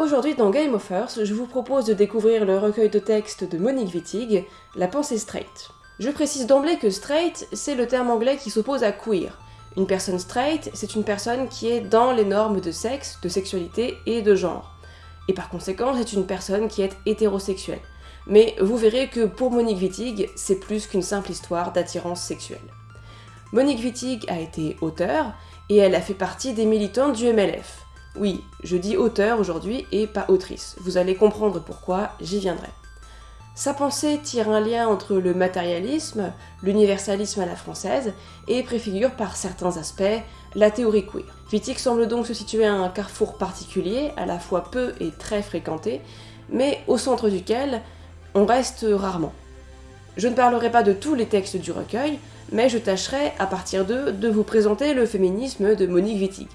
Aujourd'hui dans Game of Earth, je vous propose de découvrir le recueil de textes de Monique Wittig, La pensée straight. Je précise d'emblée que straight, c'est le terme anglais qui s'oppose à queer. Une personne straight, c'est une personne qui est dans les normes de sexe, de sexualité et de genre. Et par conséquent, c'est une personne qui est hétérosexuelle. Mais vous verrez que pour Monique Wittig, c'est plus qu'une simple histoire d'attirance sexuelle. Monique Wittig a été auteure, et elle a fait partie des militantes du MLF. Oui, je dis auteur aujourd'hui et pas autrice. Vous allez comprendre pourquoi, j'y viendrai. Sa pensée tire un lien entre le matérialisme, l'universalisme à la française, et préfigure par certains aspects la théorie queer. Wittig semble donc se situer à un carrefour particulier, à la fois peu et très fréquenté, mais au centre duquel on reste rarement. Je ne parlerai pas de tous les textes du recueil, mais je tâcherai, à partir d'eux, de vous présenter le féminisme de Monique Wittig.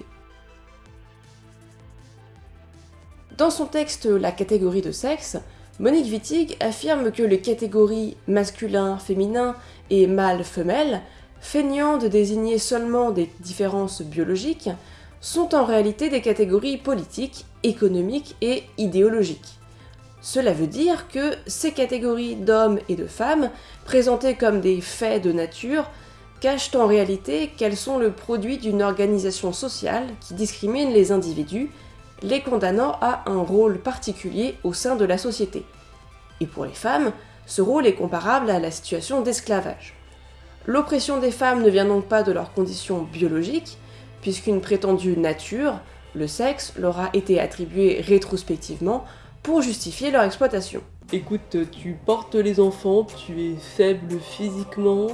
Dans son texte La catégorie de sexe, Monique Wittig affirme que les catégories masculin, féminin et mâle-femelle, feignant de désigner seulement des différences biologiques, sont en réalité des catégories politiques, économiques et idéologiques. Cela veut dire que ces catégories d'hommes et de femmes, présentées comme des faits de nature, cachent en réalité qu'elles sont le produit d'une organisation sociale qui discrimine les individus les condamnant à un rôle particulier au sein de la société. Et pour les femmes, ce rôle est comparable à la situation d'esclavage. L'oppression des femmes ne vient donc pas de leurs conditions biologiques, puisqu'une prétendue nature, le sexe, leur a été attribuée rétrospectivement pour justifier leur exploitation. Écoute, tu portes les enfants, tu es faible physiquement,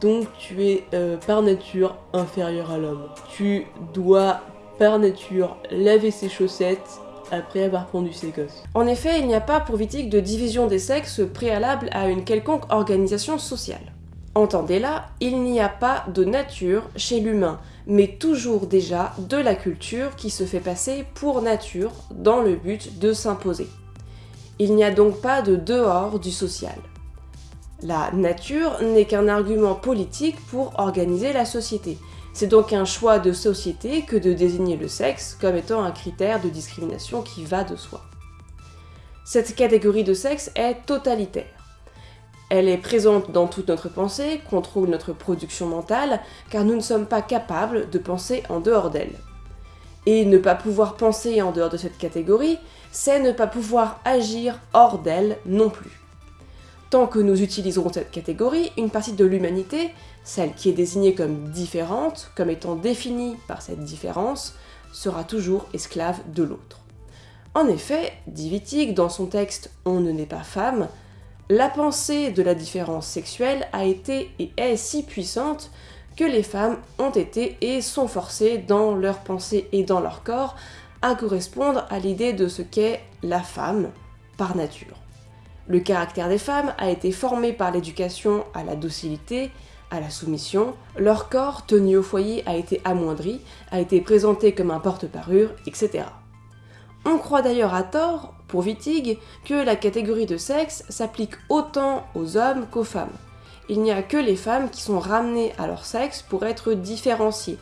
donc tu es euh, par nature inférieur à l'homme. Tu dois par nature laver ses chaussettes après avoir pondu ses gosses. En effet, il n'y a pas pour Wittig de division des sexes préalable à une quelconque organisation sociale. Entendez-là, il n'y a pas de nature chez l'humain, mais toujours déjà de la culture qui se fait passer pour nature dans le but de s'imposer. Il n'y a donc pas de dehors du social. La nature n'est qu'un argument politique pour organiser la société, c'est donc un choix de société que de désigner le sexe comme étant un critère de discrimination qui va de soi. Cette catégorie de sexe est totalitaire. Elle est présente dans toute notre pensée, contrôle notre production mentale, car nous ne sommes pas capables de penser en dehors d'elle. Et ne pas pouvoir penser en dehors de cette catégorie, c'est ne pas pouvoir agir hors d'elle non plus. Tant que nous utiliserons cette catégorie, une partie de l'humanité, celle qui est désignée comme différente, comme étant définie par cette différence, sera toujours esclave de l'autre. En effet, dit Wittig dans son texte On ne naît pas femme, la pensée de la différence sexuelle a été et est si puissante que les femmes ont été et sont forcées dans leur pensée et dans leur corps à correspondre à l'idée de ce qu'est la femme par nature. Le caractère des femmes a été formé par l'éducation à la docilité, à la soumission, leur corps tenu au foyer a été amoindri, a été présenté comme un porte-parure, etc. On croit d'ailleurs à tort, pour Wittig, que la catégorie de sexe s'applique autant aux hommes qu'aux femmes. Il n'y a que les femmes qui sont ramenées à leur sexe pour être différenciées,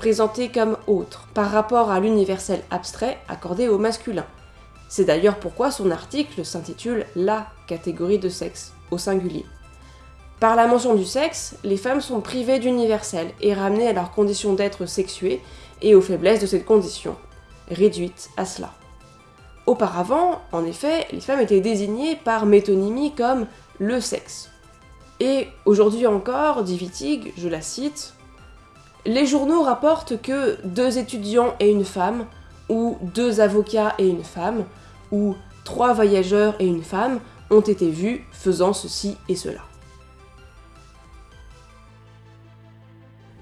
présentées comme autres, par rapport à l'universel abstrait accordé au masculin. C'est d'ailleurs pourquoi son article s'intitule La catégorie de sexe, au singulier. Par la mention du sexe, les femmes sont privées d'universel et ramenées à leur condition d'être sexuées et aux faiblesses de cette condition, réduites à cela. Auparavant, en effet, les femmes étaient désignées par métonymie comme le sexe. Et aujourd'hui encore, dit Wittig, je la cite, les journaux rapportent que deux étudiants et une femme, ou deux avocats et une femme, où trois voyageurs et une femme ont été vus faisant ceci et cela.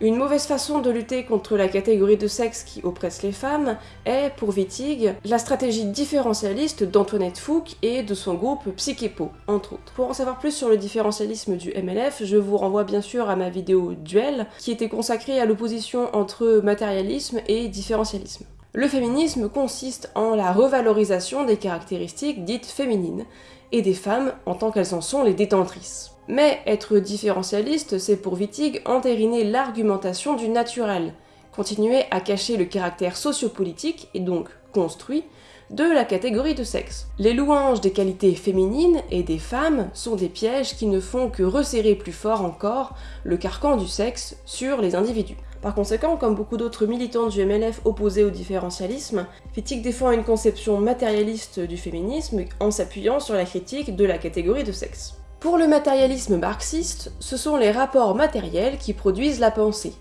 Une mauvaise façon de lutter contre la catégorie de sexe qui oppresse les femmes est, pour Wittig, la stratégie différentialiste d'Antoinette Fouque et de son groupe Psychepo, entre autres. Pour en savoir plus sur le différentialisme du MLF, je vous renvoie bien sûr à ma vidéo Duel, qui était consacrée à l'opposition entre matérialisme et différentialisme. Le féminisme consiste en la revalorisation des caractéristiques dites féminines, et des femmes en tant qu'elles en sont les détentrices. Mais être différentialiste, c'est pour Wittig entériner l'argumentation du naturel, continuer à cacher le caractère sociopolitique, et donc construit, de la catégorie de sexe. Les louanges des qualités féminines et des femmes sont des pièges qui ne font que resserrer plus fort encore le carcan du sexe sur les individus. Par conséquent, comme beaucoup d'autres militants du MLF opposés au différentialisme, Fittig défend une conception matérialiste du féminisme en s'appuyant sur la critique de la catégorie de sexe. Pour le matérialisme marxiste, ce sont les rapports matériels qui produisent la pensée.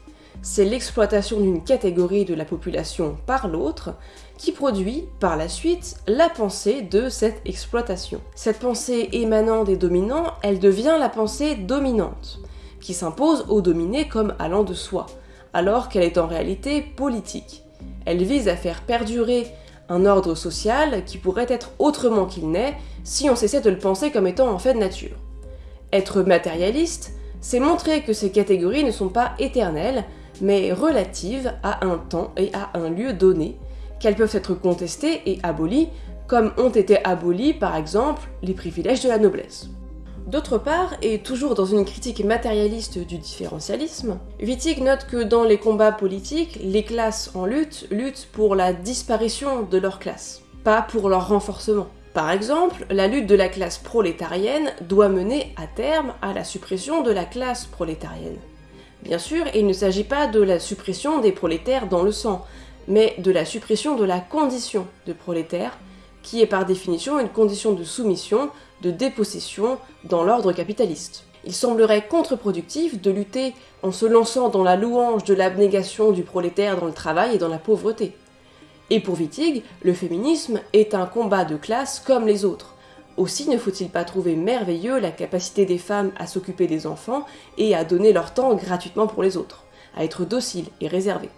C'est l'exploitation d'une catégorie de la population par l'autre qui produit, par la suite, la pensée de cette exploitation. Cette pensée émanant des dominants, elle devient la pensée dominante, qui s'impose aux dominés comme allant de soi, alors qu'elle est en réalité politique. Elle vise à faire perdurer un ordre social qui pourrait être autrement qu'il n'est si on cessait de le penser comme étant en fait de nature. Être matérialiste, c'est montrer que ces catégories ne sont pas éternelles, mais relatives à un temps et à un lieu donné, qu'elles peuvent être contestées et abolies, comme ont été abolis par exemple les privilèges de la noblesse. D'autre part, et toujours dans une critique matérialiste du différentialisme, Wittig note que dans les combats politiques, les classes en lutte luttent pour la disparition de leur classe, pas pour leur renforcement. Par exemple, la lutte de la classe prolétarienne doit mener à terme à la suppression de la classe prolétarienne. Bien sûr, il ne s'agit pas de la suppression des prolétaires dans le sang, mais de la suppression de la condition de prolétaire, qui est par définition une condition de soumission de dépossession dans l'ordre capitaliste. Il semblerait contre-productif de lutter en se lançant dans la louange de l'abnégation du prolétaire dans le travail et dans la pauvreté. Et pour Wittig, le féminisme est un combat de classe comme les autres. Aussi ne faut-il pas trouver merveilleux la capacité des femmes à s'occuper des enfants et à donner leur temps gratuitement pour les autres, à être dociles et réservées.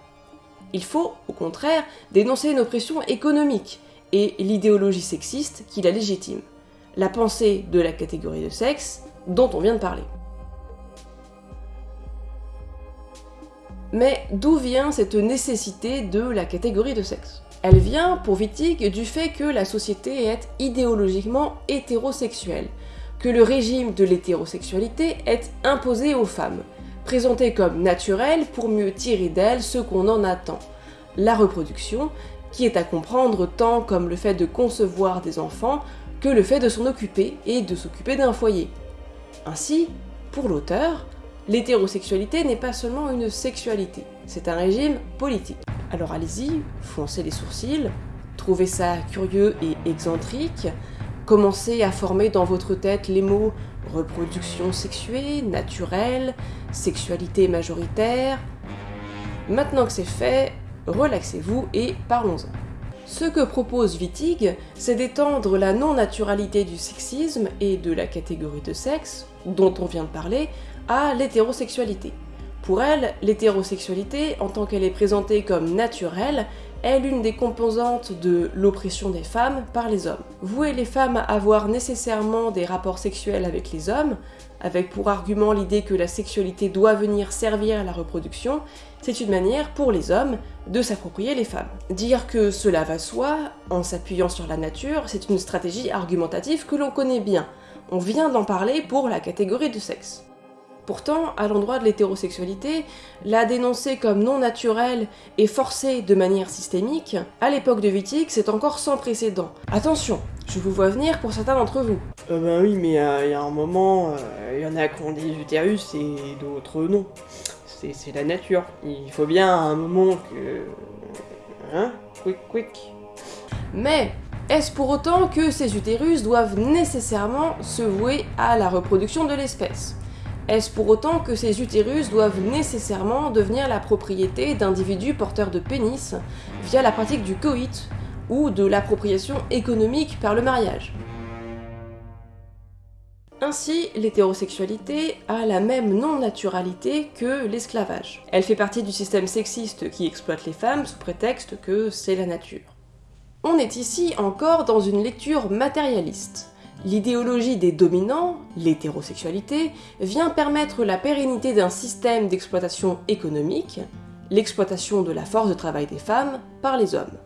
Il faut, au contraire, dénoncer une oppression économique et l'idéologie sexiste qui la légitime la pensée de la catégorie de sexe dont on vient de parler. Mais d'où vient cette nécessité de la catégorie de sexe? Elle vient, pour Wittig, du fait que la société est idéologiquement hétérosexuelle, que le régime de l'hétérosexualité est imposé aux femmes, présenté comme naturel pour mieux tirer d'elles ce qu'on en attend, la reproduction, qui est à comprendre tant comme le fait de concevoir des enfants que le fait de s'en occuper et de s'occuper d'un foyer. Ainsi, pour l'auteur, l'hétérosexualité n'est pas seulement une sexualité, c'est un régime politique. Alors allez-y, foncez les sourcils, trouvez ça curieux et excentrique, commencez à former dans votre tête les mots reproduction sexuée, naturelle, sexualité majoritaire. Maintenant que c'est fait, relaxez-vous et parlons-en. Ce que propose Wittig, c'est d'étendre la non-naturalité du sexisme et de la catégorie de sexe, dont on vient de parler, à l'hétérosexualité. Pour elle, l'hétérosexualité, en tant qu'elle est présentée comme naturelle, est l'une des composantes de l'oppression des femmes par les hommes. Vouer les femmes à avoir nécessairement des rapports sexuels avec les hommes, avec pour argument l'idée que la sexualité doit venir servir à la reproduction, c'est une manière pour les hommes de s'approprier les femmes. Dire que cela va soi, en s'appuyant sur la nature, c'est une stratégie argumentative que l'on connaît bien. On vient d'en parler pour la catégorie de sexe. Pourtant, à l'endroit de l'hétérosexualité, la dénoncer comme non naturelle et forcée de manière systémique, à l'époque de Wittig, c'est encore sans précédent. Attention, je vous vois venir pour certains d'entre vous. Euh, ben oui, mais euh, il y a un moment, il euh, y en a qui ont des utérus et d'autres non c'est la nature. Il faut bien à un moment que... Hein Quick, quick. Mais est-ce pour autant que ces utérus doivent nécessairement se vouer à la reproduction de l'espèce? Est-ce pour autant que ces utérus doivent nécessairement devenir la propriété d'individus porteurs de pénis via la pratique du coït? Ou de l'appropriation économique par le mariage ainsi, l'hétérosexualité a la même non-naturalité que l'esclavage. Elle fait partie du système sexiste qui exploite les femmes sous prétexte que c'est la nature. On est ici encore dans une lecture matérialiste. L'idéologie des dominants, l'hétérosexualité, vient permettre la pérennité d'un système d'exploitation économique, l'exploitation de la force de travail des femmes par les hommes.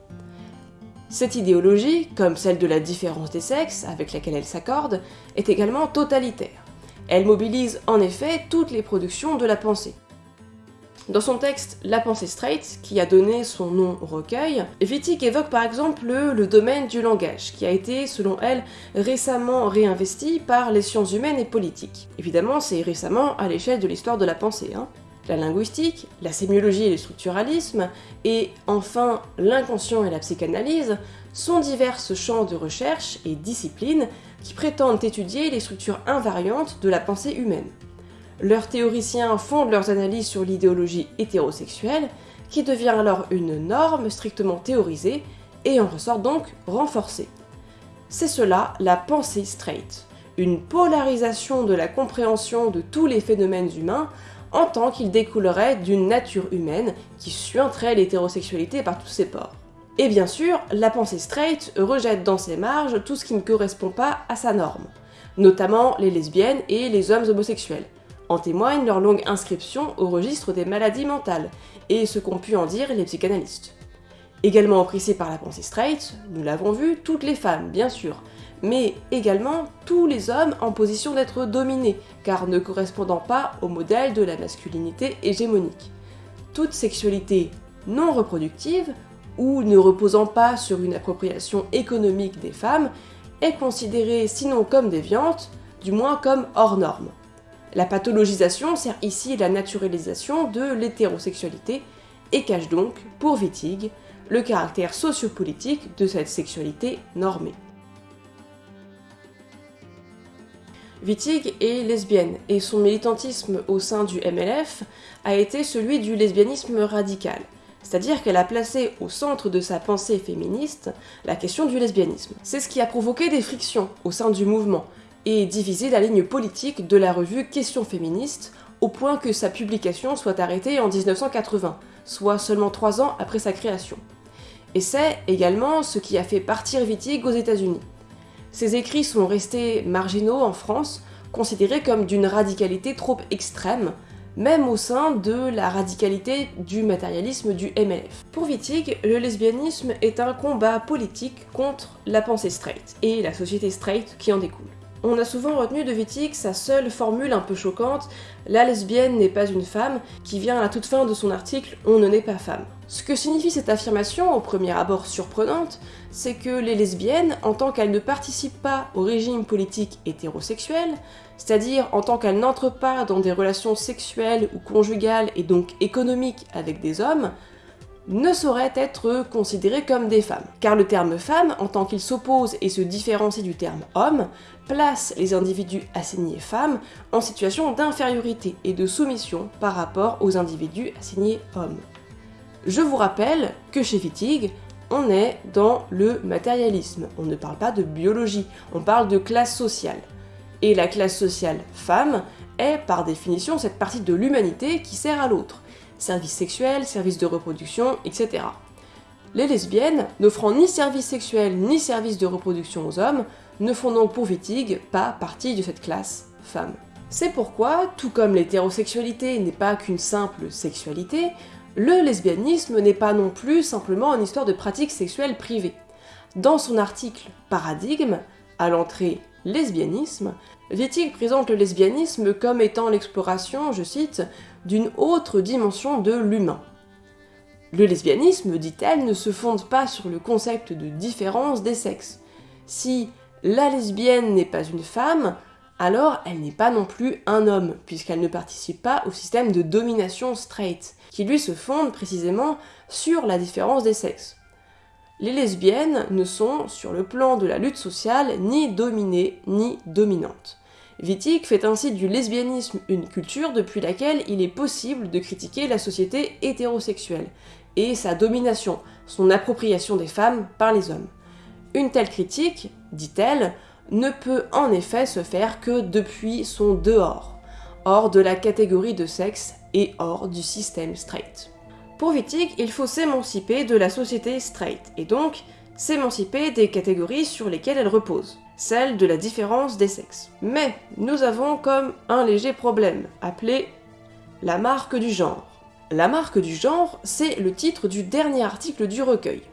Cette idéologie, comme celle de la différence des sexes avec laquelle elle s'accorde, est également totalitaire. Elle mobilise en effet toutes les productions de la pensée. Dans son texte La pensée straight, qui a donné son nom au recueil, Wittig évoque par exemple le, domaine du langage, qui a été, selon elle, récemment réinvesti par les sciences humaines et politiques. Évidemment, c'est récemment à l'échelle de l'histoire de la pensée. Hein. La linguistique, la sémiologie et le structuralisme, et enfin l'inconscient et la psychanalyse, sont diverses champs de recherche et disciplines qui prétendent étudier les structures invariantes de la pensée humaine. Leurs théoriciens fondent leurs analyses sur l'idéologie hétérosexuelle, qui devient alors une norme strictement théorisée et en ressort donc renforcée. C'est cela la pensée straight, une polarisation de la compréhension de tous les phénomènes humains en tant qu'ils découleraient d'une nature humaine qui suinterait l'hétérosexualité par tous ses pores. Et bien sûr, la pensée straight rejette dans ses marges tout ce qui ne correspond pas à sa norme, notamment les lesbiennes et les hommes homosexuels, en témoigne leur longue inscription au registre des maladies mentales, et ce qu'ont pu en dire les psychanalystes. Également oppressées par la pensée straight, nous l'avons vu, toutes les femmes, bien sûr, mais également tous les hommes en position d'être dominés, car ne correspondant pas au modèle de la masculinité hégémonique. Toute sexualité non reproductive, ou ne reposant pas sur une appropriation économique des femmes, est considérée sinon comme déviante, du moins comme hors norme. La pathologisation sert ici la naturalisation de l'hétérosexualité et cache donc, pour Wittig, le caractère sociopolitique de cette sexualité normée. Wittig est lesbienne et son militantisme au sein du MLF a été celui du lesbianisme radical, c'est-à-dire qu'elle a placé au centre de sa pensée féministe la question du lesbianisme. C'est ce qui a provoqué des frictions au sein du mouvement, et diviser la ligne politique de la revue Questions féministes, au point que sa publication soit arrêtée en 1980, soit seulement trois ans après sa création. Et c'est également ce qui a fait partir Wittig aux États-Unis. Ses écrits sont restés marginaux en France, considérés comme d'une radicalité trop extrême, même au sein de la radicalité du matérialisme du MLF. Pour Wittig, le lesbianisme est un combat politique contre la pensée straight et la société straight qui en découle. On a souvent retenu de Wittig sa seule formule un peu choquante « la lesbienne n'est pas une femme » qui vient à la toute fin de son article « on ne naît pas femme ». Ce que signifie cette affirmation, au premier abord surprenante, c'est que les lesbiennes, en tant qu'elles ne participent pas au régime politique hétérosexuel, c'est-à-dire en tant qu'elles n'entrent pas dans des relations sexuelles ou conjugales et donc économiques avec des hommes, ne sauraient être considérées comme des femmes. Car le terme femme, en tant qu'il s'oppose et se différencie du terme homme, place les individus assignés femmes en situation d'infériorité et de soumission par rapport aux individus assignés hommes. Je vous rappelle que chez Wittig, on est dans le matérialisme, on ne parle pas de biologie, on parle de classe sociale. Et la classe sociale femme est par définition cette partie de l'humanité qui sert à l'autre services sexuels, services de reproduction, etc. Les lesbiennes, n'offrant ni services sexuels ni services de reproduction aux hommes, ne font donc pour Wittig pas partie de cette classe femme. C'est pourquoi, tout comme l'hétérosexualité n'est pas qu'une simple sexualité, le lesbianisme n'est pas non plus simplement une histoire de pratiques sexuelles privées. Dans son article Paradigme, à l'entrée Lesbianisme, Wittig présente le lesbianisme comme étant l'exploration, je cite, d'une autre dimension de l'humain. Le lesbianisme, dit-elle, ne se fonde pas sur le concept de différence des sexes. Si la lesbienne n'est pas une femme, alors elle n'est pas non plus un homme, puisqu'elle ne participe pas au système de domination straight, qui lui se fonde précisément sur la différence des sexes. Les lesbiennes ne sont, sur le plan de la lutte sociale, ni dominées ni dominantes. Wittig fait ainsi du lesbianisme une culture depuis laquelle il est possible de critiquer la société hétérosexuelle, et sa domination, son appropriation des femmes par les hommes. Une telle critique, dit-elle, ne peut en effet se faire que depuis son dehors, hors de la catégorie de sexe et hors du système straight. Pour Wittig, il faut s'émanciper de la société straight, et donc s'émanciper des catégories sur lesquelles elle repose celle de la différence des sexes. Mais nous avons comme un léger problème, appelé la marque du genre. La marque du genre, c'est le titre du dernier article du recueil.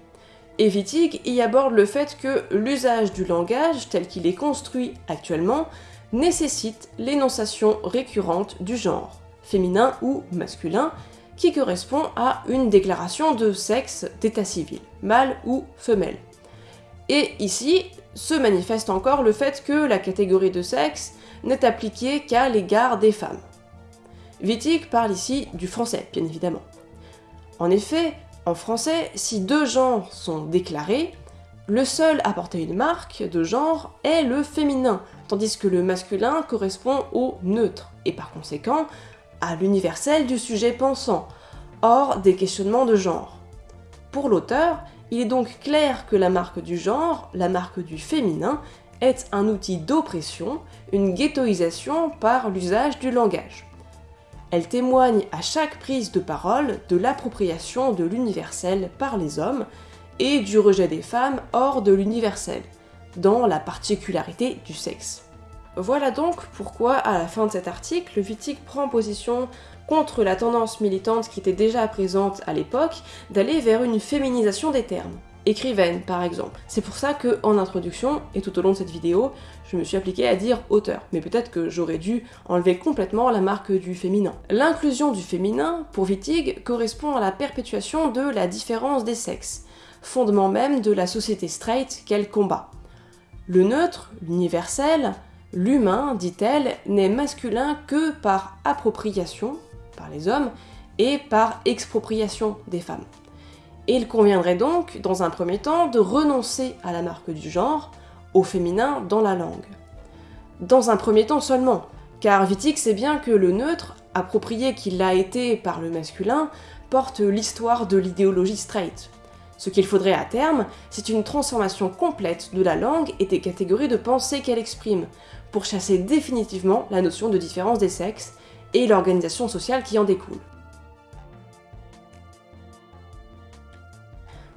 Et Wittig y aborde le fait que l'usage du langage tel qu'il est construit actuellement nécessite l'énonciation récurrente du genre, féminin ou masculin, qui correspond à une déclaration de sexe d'état civil, mâle ou femelle. Et ici, se manifeste encore le fait que la catégorie de sexe n'est appliquée qu'à l'égard des femmes. Wittig parle ici du français, bien évidemment. En effet, en français, si deux genres sont déclarés, le seul à porter une marque de genre est le féminin, tandis que le masculin correspond au neutre, et par conséquent à l'universel du sujet pensant, hors des questionnements de genre. Pour l'auteur, il est donc clair que la marque du genre, la marque du féminin, est un outil d'oppression, une ghettoisation par l'usage du langage. Elle témoigne à chaque prise de parole de l'appropriation de l'universel par les hommes et du rejet des femmes hors de l'universel, dans la particularité du sexe. Voilà donc pourquoi, à la fin de cet article, Wittig prend position contre la tendance militante qui était déjà présente à l'époque d'aller vers une féminisation des termes écrivaine par exemple. C'est pour ça que en introduction et tout au long de cette vidéo, je me suis appliquée à dire auteur, mais peut-être que j'aurais dû enlever complètement la marque du féminin. L'inclusion du féminin, pour Wittig, correspond à la perpétuation de la différence des sexes, fondement même de la société straight qu'elle combat. Le neutre, l'universel, l'humain, dit-elle, n'est masculin que par appropriation, par les hommes, et par expropriation des femmes et il conviendrait donc, dans un premier temps, de renoncer à la marque du genre, au féminin dans la langue. Dans un premier temps seulement, car Wittig sait bien que le neutre, approprié qu'il l'a été par le masculin, porte l'histoire de l'idéologie straight. Ce qu'il faudrait à terme, c'est une transformation complète de la langue et des catégories de pensée qu'elle exprime, pour chasser définitivement la notion de différence des sexes et l'organisation sociale qui en découle.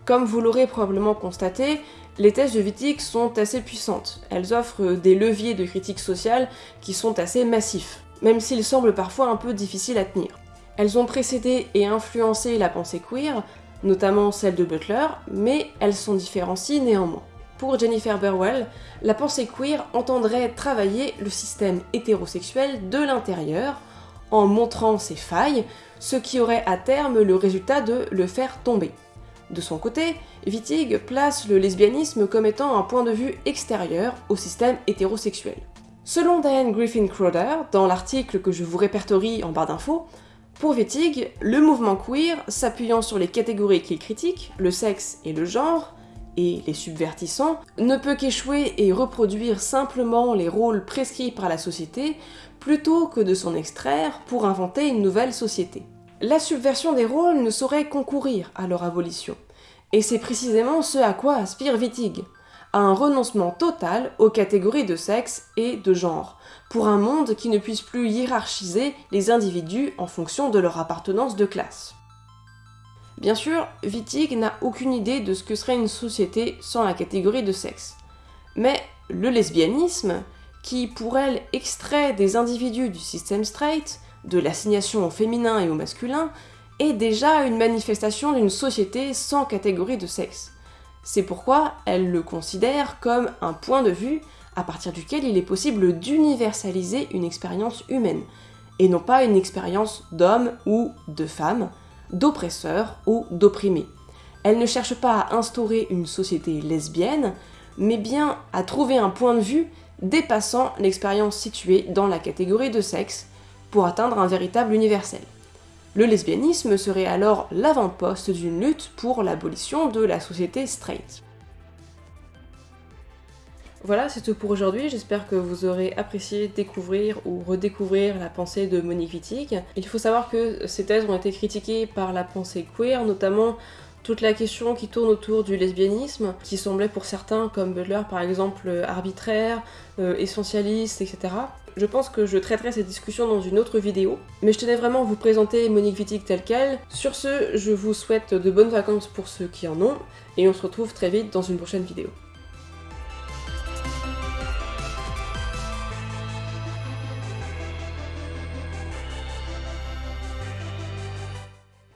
Comme vous l'aurez probablement constaté, les thèses de Wittig sont assez puissantes. Elles offrent des leviers de critique sociale qui sont assez massifs, même s'ils semblent parfois un peu difficiles à tenir. Elles ont précédé et influencé la pensée queer, notamment celle de Butler, mais elles sont différenciées néanmoins. Pour Jennifer Burwell, la pensée queer entendrait travailler le système hétérosexuel de l'intérieur, en montrant ses failles, ce qui aurait à terme le résultat de le faire tomber. De son côté, Wittig place le lesbianisme comme étant un point de vue extérieur au système hétérosexuel. Selon Diane Griffin Crowder, dans l'article que je vous répertorie en barre d'infos, pour Wittig, le mouvement queer, s'appuyant sur les catégories qu'il critique, le sexe et le genre, et les subvertissant, ne peut qu'échouer et reproduire simplement les rôles prescrits par la société, plutôt que de s'en extraire pour inventer une nouvelle société. La subversion des rôles ne saurait concourir à leur abolition. Et c'est précisément ce à quoi aspire Wittig, à un renoncement total aux catégories de sexe et de genre, pour un monde qui ne puisse plus hiérarchiser les individus en fonction de leur appartenance de classe. Bien sûr, Wittig n'a aucune idée de ce que serait une société sans la catégorie de sexe. Mais le lesbianisme, qui pour elle extrait des individus du système straight, de l'assignation au féminin et au masculin, est déjà une manifestation d'une société sans catégorie de sexe. C'est pourquoi elle le considère comme un point de vue à partir duquel il est possible d'universaliser une expérience humaine, et non pas une expérience d'homme ou de femme, d'oppresseur ou d'opprimé. Elle ne cherche pas à instaurer une société lesbienne, mais bien à trouver un point de vue dépassant l'expérience située dans la catégorie de sexe, pour atteindre un véritable universel. Le lesbianisme serait alors l'avant-poste d'une lutte pour l'abolition de la société straight. Voilà, c'est tout pour aujourd'hui. J'espère que vous aurez apprécié découvrir ou redécouvrir la pensée de Monique Wittig. Il faut savoir que ces thèses ont été critiquées par la pensée queer, notamment toute la question qui tourne autour du lesbianisme, qui semblait pour certains, comme Butler par exemple, arbitraire, euh, essentialiste, etc. Je pense que je traiterai cette discussion dans une autre vidéo, mais je tenais vraiment à vous présenter Monique Wittig telle qu'elle. Sur ce, je vous souhaite de bonnes vacances pour ceux qui en ont, et on se retrouve très vite dans une prochaine vidéo.